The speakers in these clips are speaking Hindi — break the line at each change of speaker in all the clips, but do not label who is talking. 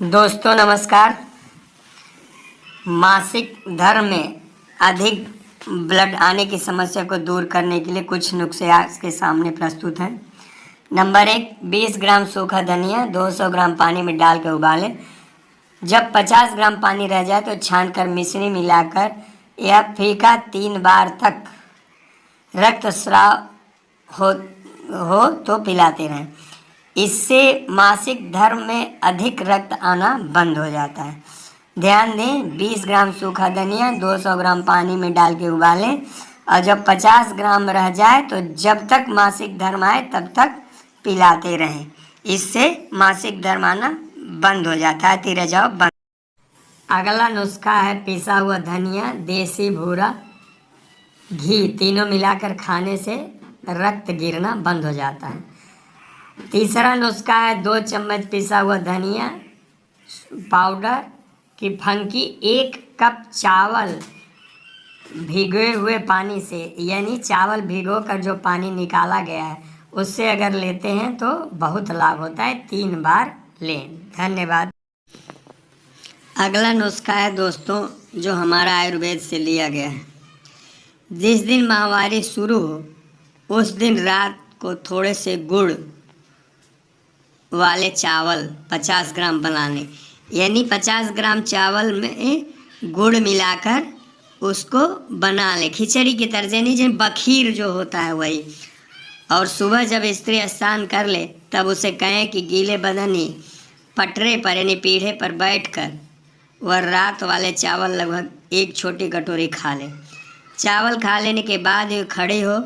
दोस्तों, नमस्कार। मासिक धर्म में अधिक ब्लड आने की समस्या को दूर करने के लिए कुछ नुस्खे आपके सामने प्रस्तुत हैं। नंबर एक 20 ग्राम सूखा धनिया 200 ग्राम पानी में डाल कर उबालें। जब 50 ग्राम पानी रह जाए तो छानकर मिश्री मिलाकर यह फीका तीन बार तक रक्त स्राव हो हो तो पिलाते रहें। इससे मासिक धर्म में अधिक रक्त आना बंद हो जाता है। ध्यान दें 20 ग्राम सूखा धनिया 200 ग्राम पानी में डाल के उबालें और जब 50 ग्राम रह जाए तो जब तक मासिक धर्म आए, तब तक पिलाते रहें। इससे मासिक धर्म आना बंद हो जाता है तीर जाओ बंद। अगला नुस्खा है पिसा हुआ धनिया, देसी भूरा। घी, तीनों मिलाकर खाने से रक्त गिरना बंद हो जाता है। तीसरा नुस्खा है, दो चम्मच पिसा हुआ धनिया, पाउडर की फंकी, एक कप चावल भिगोए हुए पानी से, यानी चावल भिगो कर जो पानी निकाला गया है, उससे अगर लेते हैं तो बहुत लाभ होता है, तीन बार लें। धन्यवाद। अगला नुस्खा है दोस्तों, जो हमारा आयुर्वेद से लिया गया है। जिस दिन माहवारी शुरू हो, उस दिन रात को थोड़े से गुड़ वाले चावल 50 ग्राम बनाने। यानी 50 ग्राम चावल में गुड़ मिलाकर उसको बना ले खिचड़ी की तरह नहीं जैसे बखीर जो होता है वही। और सुबह जब स्त्री स्नान कर ले, तब उसे कहें कि गीले बदन ही पटरे पर, यानी पीढ़े पर बैठकर वह रात वाले चावल लगभग एक छोटी कटोरी खा ले। चावल खा लेने के बाद खड़े हो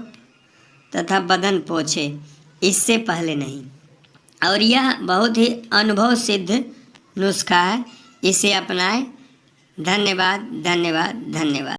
तथा बदन पोछे। इससे पहले नहीं। और यह बहुत ही अनुभव सिद्ध नुस्खा है। इसे अपनाएँ। धन्यवाद धन्यवाद धन्यवाद।